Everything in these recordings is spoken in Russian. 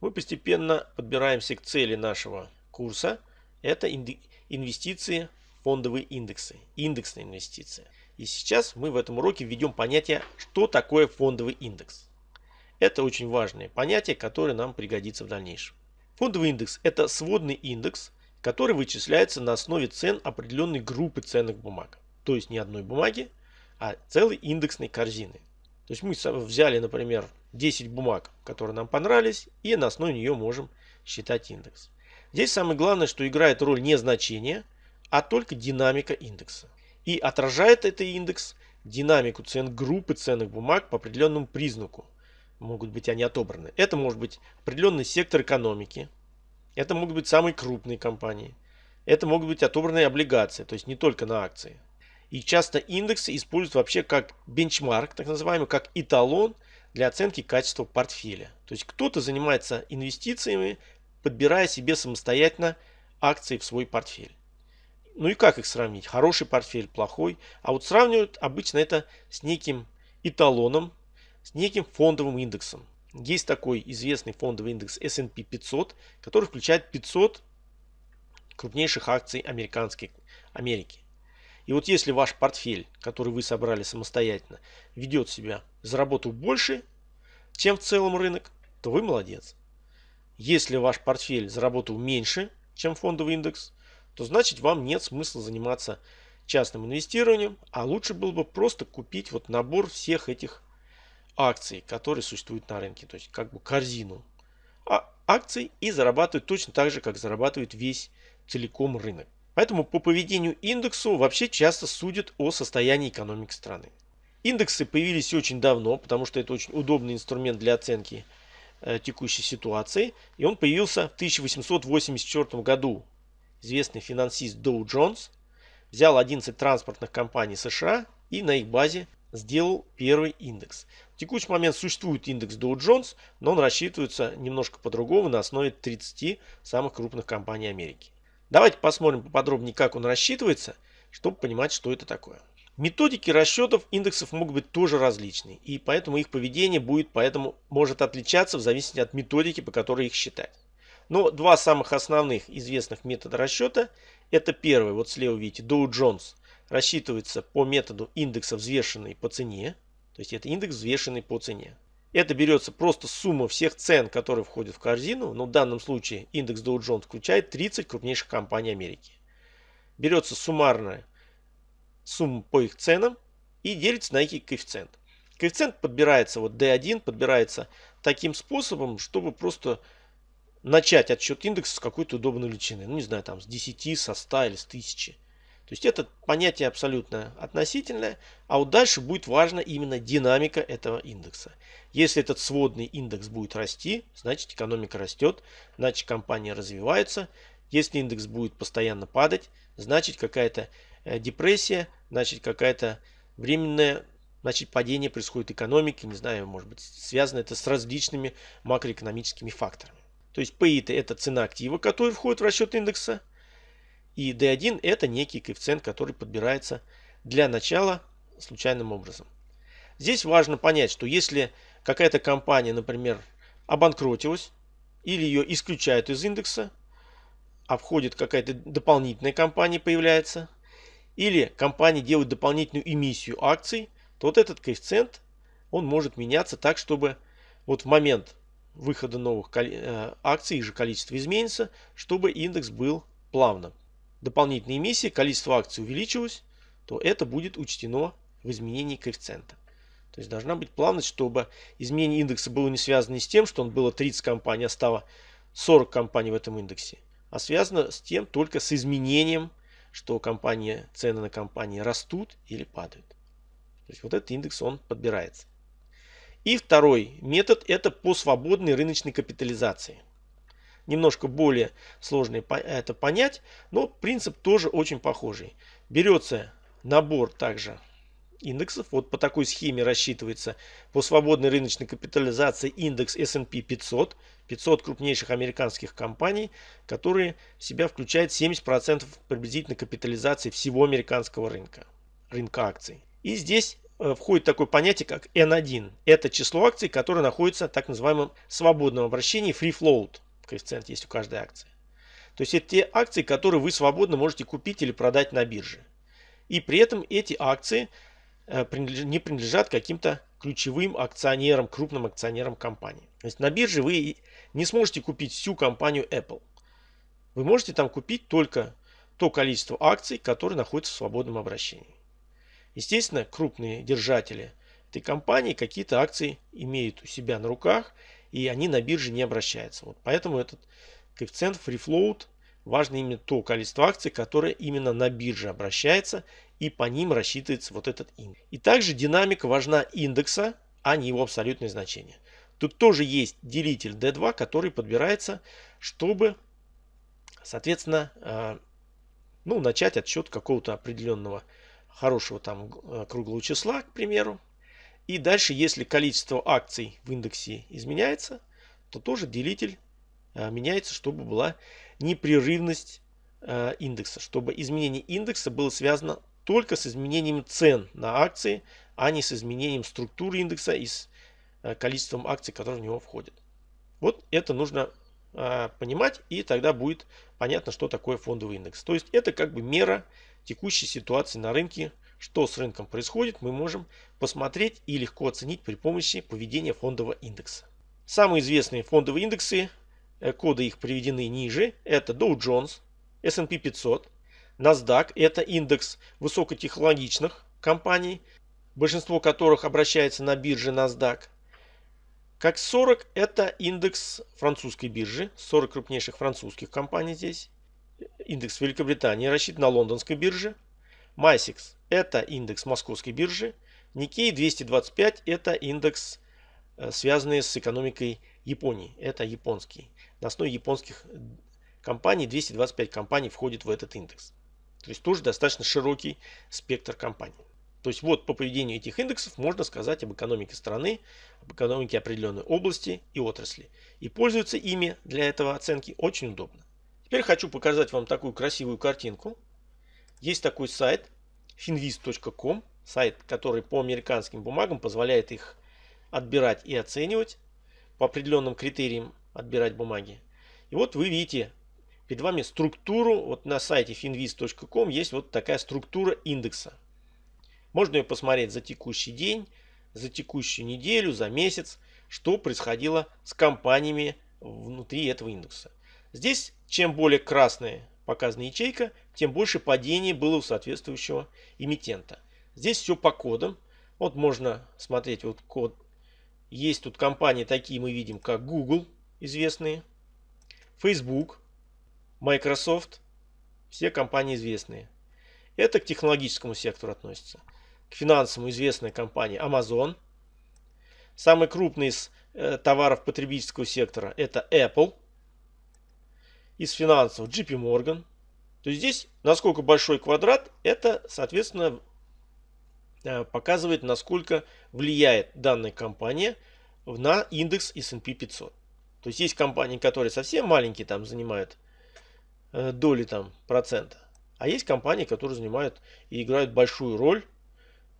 мы постепенно подбираемся к цели нашего курса. Это инвестиции в фондовые индексы, индексные инвестиции. И сейчас мы в этом уроке введем понятие, что такое фондовый индекс. Это очень важное понятие, которое нам пригодится в дальнейшем. Фондовый индекс – это сводный индекс, который вычисляется на основе цен определенной группы ценных бумаг. То есть не одной бумаги, а целой индексной корзины. То есть мы взяли, например, 10 бумаг, которые нам понравились, и на основе нее можем считать индекс. Здесь самое главное, что играет роль не значение, а только динамика индекса. И отражает этот индекс динамику цен группы ценных бумаг по определенному признаку. Могут быть они отобраны. Это может быть определенный сектор экономики. Это могут быть самые крупные компании. Это могут быть отобранные облигации, то есть не только на акции. И часто индексы используют вообще как бенчмарк, так называемый, как эталон для оценки качества портфеля. То есть кто-то занимается инвестициями, подбирая себе самостоятельно акции в свой портфель. Ну и как их сравнить? Хороший портфель, плохой. А вот сравнивают обычно это с неким эталоном, с неким фондовым индексом. Есть такой известный фондовый индекс S&P 500, который включает 500 крупнейших акций американской Америки. И вот если ваш портфель, который вы собрали самостоятельно, ведет себя, заработал больше, чем в целом рынок, то вы молодец. Если ваш портфель заработал меньше, чем фондовый индекс, то значит вам нет смысла заниматься частным инвестированием, а лучше было бы просто купить вот набор всех этих акций, которые существуют на рынке, то есть как бы корзину а акций и зарабатывать точно так же, как зарабатывает весь целиком рынок. Поэтому по поведению индексу вообще часто судят о состоянии экономики страны. Индексы появились очень давно, потому что это очень удобный инструмент для оценки э, текущей ситуации. И он появился в 1884 году. Известный финансист Доу Джонс взял 11 транспортных компаний США и на их базе сделал первый индекс. В текущий момент существует индекс Dow Jones, но он рассчитывается немножко по-другому на основе 30 самых крупных компаний Америки. Давайте посмотрим поподробнее, как он рассчитывается, чтобы понимать, что это такое. Методики расчетов индексов могут быть тоже различные, и поэтому их поведение будет поэтому может отличаться в зависимости от методики, по которой их считать. Но два самых основных известных метода расчета это первый, вот слева видите, Dow Jones рассчитывается по методу индекса взвешенный по цене, то есть это индекс взвешенный по цене. Это берется просто сумма всех цен, которые входят в корзину. Но в данном случае индекс Dow Jones включает 30 крупнейших компаний Америки. Берется суммарная сумма по их ценам и делится на их коэффициент. Коэффициент подбирается, вот D1 подбирается таким способом, чтобы просто начать отсчет индекса с какой-то удобной величины. Ну, не знаю, там с 10, со 100 или с 1000. То есть это понятие абсолютно относительное, а вот дальше будет важна именно динамика этого индекса. Если этот сводный индекс будет расти, значит экономика растет, значит компания развивается. Если индекс будет постоянно падать, значит какая-то э, депрессия, значит какая-то временное значит падение происходит экономики, не знаю, может быть связано это с различными макроэкономическими факторами. То есть PI это цена актива, который входит в расчет индекса. И D1 это некий коэффициент, который подбирается для начала случайным образом. Здесь важно понять, что если какая-то компания, например, обанкротилась, или ее исключают из индекса, а входит какая-то дополнительная компания появляется, или компания делает дополнительную эмиссию акций, то вот этот коэффициент, он может меняться так, чтобы вот в момент выхода новых э, акций, их же количество изменится, чтобы индекс был плавным дополнительной эмиссии количество акций увеличилось, то это будет учтено в изменении коэффициента. То есть должна быть плавность, чтобы изменение индекса было не связано с тем, что он было 30 компаний, а стало 40 компаний в этом индексе, а связано с тем только с изменением, что компания, цены на компании растут или падают. То есть вот этот индекс он подбирается. И второй метод это по свободной рыночной капитализации немножко более сложно это понять, но принцип тоже очень похожий. Берется набор также индексов. Вот по такой схеме рассчитывается по свободной рыночной капитализации индекс S&P 500. 500 крупнейших американских компаний, которые в себя включают 70% приблизительно капитализации всего американского рынка, рынка акций. И здесь э, входит такое понятие, как N1. Это число акций, которые находятся в так называемом свободном обращении free float. Коэффициент есть у каждой акции. То есть это те акции, которые вы свободно можете купить или продать на бирже. И при этом эти акции не принадлежат каким-то ключевым акционерам, крупным акционерам компании. То есть на бирже вы не сможете купить всю компанию Apple. Вы можете там купить только то количество акций, которые находятся в свободном обращении. Естественно, крупные держатели этой компании какие-то акции имеют у себя на руках, и они на бирже не обращаются. Вот поэтому этот коэффициент free float важно именно то количество акций, которое именно на бирже обращается, и по ним рассчитывается вот этот индекс. И также динамика важна индекса, а не его абсолютное значение. Тут тоже есть делитель D2, который подбирается, чтобы, соответственно, э, ну, начать отсчет какого-то определенного хорошего там э, круглого числа, к примеру. И дальше, если количество акций в индексе изменяется, то тоже делитель меняется, чтобы была непрерывность э, индекса, чтобы изменение индекса было связано только с изменением цен на акции, а не с изменением структуры индекса и с количеством акций, которые в него входят. Вот это нужно понимать, и тогда будет понятно, что такое фондовый индекс. То есть это как бы мера текущей ситуации на рынке, что с рынком происходит, мы можем посмотреть и легко оценить при помощи поведения фондового индекса. Самые известные фондовые индексы, коды их приведены ниже, это Dow Jones, S&P 500, NASDAQ, это индекс высокотехнологичных компаний, большинство которых обращается на бирже NASDAQ. Как 40 это индекс французской биржи, 40 крупнейших французских компаний здесь. Индекс Великобритании рассчитан на лондонской бирже. MySix это индекс московской биржи. Nikkei 225 это индекс, э, связанный с экономикой Японии. Это японский. На основе японских компаний 225 компаний входит в этот индекс. То есть тоже достаточно широкий спектр компаний. То есть вот по поведению этих индексов можно сказать об экономике страны, об экономике определенной области и отрасли. И пользоваться ими для этого оценки очень удобно. Теперь хочу показать вам такую красивую картинку. Есть такой сайт finvist.com, сайт, который по американским бумагам позволяет их отбирать и оценивать, по определенным критериям отбирать бумаги. И вот вы видите перед вами структуру, вот на сайте finvist.com есть вот такая структура индекса. Можно ее посмотреть за текущий день, за текущую неделю, за месяц, что происходило с компаниями внутри этого индекса. Здесь чем более красная показана ячейка, тем больше падений было у соответствующего эмитента. Здесь все по кодам. Вот можно смотреть вот код. Есть тут компании такие мы видим, как Google, известные, Facebook, Microsoft. Все компании известные. Это к технологическому сектору относится к финансовому известная компания Amazon. Самый крупный из э, товаров потребительского сектора это Apple. Из финансового JP Morgan. То есть здесь насколько большой квадрат, это соответственно показывает насколько влияет данная компания на индекс S&P 500. То есть есть компании, которые совсем маленькие там занимают э, доли там процента. А есть компании, которые занимают и играют большую роль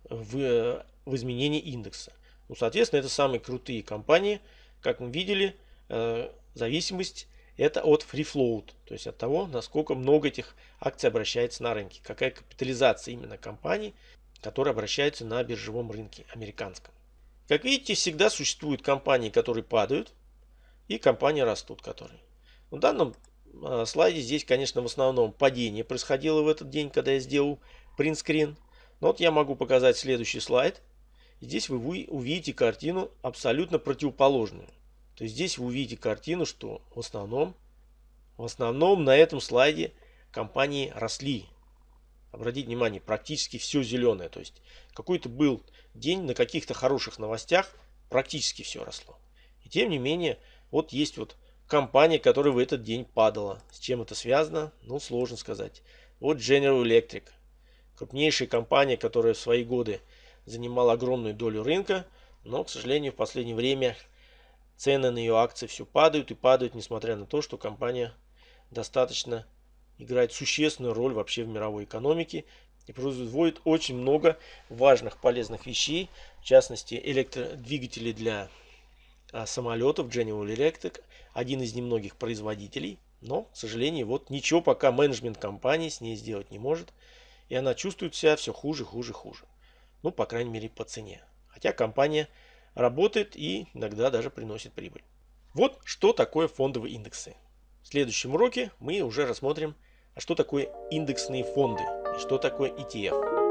в, в изменении индекса. Ну, соответственно, это самые крутые компании. Как мы видели, э, зависимость это от free float, то есть от того, насколько много этих акций обращается на рынке, какая капитализация именно компаний, которые обращаются на биржевом рынке американском. Как видите, всегда существуют компании, которые падают, и компании растут, которые. В данном э, слайде здесь, конечно, в основном падение происходило в этот день, когда я сделал принтскрин. Но вот я могу показать следующий слайд. Здесь вы увидите картину абсолютно противоположную. То есть здесь вы увидите картину, что в основном, в основном на этом слайде компании росли. Обратите внимание, практически все зеленое. То есть какой-то был день на каких-то хороших новостях, практически все росло. И тем не менее, вот есть вот компания, которая в этот день падала. С чем это связано? Ну, сложно сказать. Вот General Electric крупнейшая компания, которая в свои годы занимала огромную долю рынка, но, к сожалению, в последнее время цены на ее акции все падают и падают, несмотря на то, что компания достаточно играет существенную роль вообще в мировой экономике и производит очень много важных полезных вещей, в частности электродвигатели для а, самолетов General Electric, один из немногих производителей, но, к сожалению, вот ничего пока менеджмент компании с ней сделать не может, и она чувствует себя все хуже, хуже, хуже. Ну, по крайней мере, по цене. Хотя компания работает и иногда даже приносит прибыль. Вот что такое фондовые индексы. В следующем уроке мы уже рассмотрим, а что такое индексные фонды и что такое ETF.